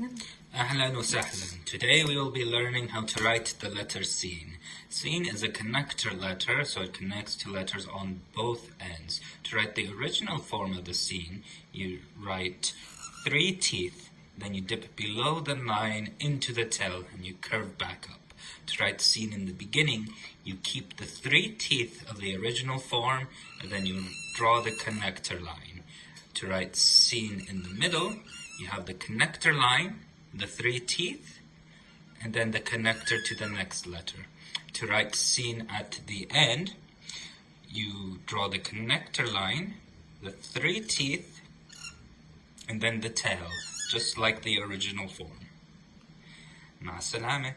Ahlan wa sahlan. Today we will be learning how to write the letter seen. Seen is a connector letter, so it connects two letters on both ends. To write the original form of the seen, you write three teeth, then you dip below the line into the tail, and you curve back up. To write seen in the beginning, you keep the three teeth of the original form, and then you draw the connector line. To write seen in the middle, you have the connector line, the three teeth, and then the connector to the next letter. To write sin at the end, you draw the connector line, the three teeth, and then the tail, just like the original form. مع السلامة.